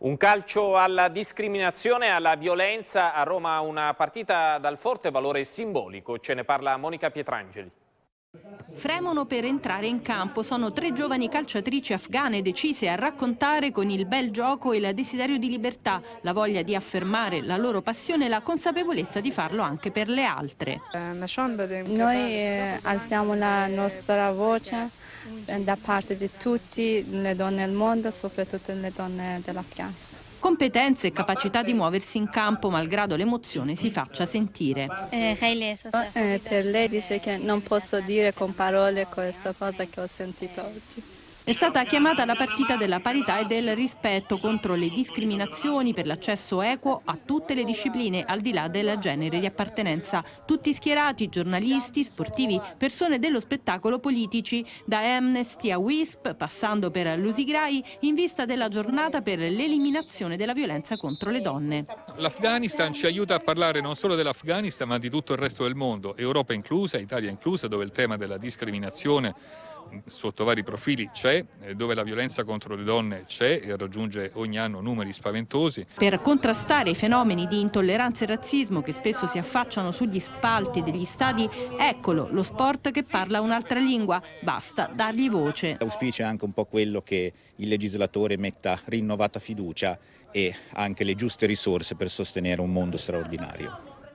Un calcio alla discriminazione e alla violenza a Roma, una partita dal forte valore simbolico, ce ne parla Monica Pietrangeli. Fremono per entrare in campo, sono tre giovani calciatrici afghane decise a raccontare con il bel gioco il desiderio di libertà, la voglia di affermare la loro passione e la consapevolezza di farlo anche per le altre. Noi eh, alziamo la nostra voce eh, da parte di tutte le donne del mondo, soprattutto le donne dell'Afghanistan. Competenze e capacità di muoversi in campo malgrado l'emozione si faccia sentire. Eh, eh, per lei dice che non posso dire con parole questa cosa che ho sentito oggi. È stata chiamata la partita della parità e del rispetto contro le discriminazioni per l'accesso equo a tutte le discipline al di là del genere di appartenenza. Tutti schierati, giornalisti, sportivi, persone dello spettacolo politici, da Amnesty a WISP, passando per l'Usigrai, in vista della giornata per l'eliminazione della violenza contro le donne. L'Afghanistan ci aiuta a parlare non solo dell'Afghanistan ma di tutto il resto del mondo, Europa inclusa, Italia inclusa, dove il tema della discriminazione sotto vari profili c'è, eh, dove la violenza contro le donne c'è e raggiunge ogni anno numeri spaventosi. Per contrastare i fenomeni di intolleranza e razzismo che spesso si affacciano sugli spalti degli stadi, eccolo lo sport che parla un'altra lingua, basta dargli voce. L'auspicio è anche un po' quello che il legislatore metta rinnovata fiducia e anche le giuste risorse per sostenere un mondo straordinario.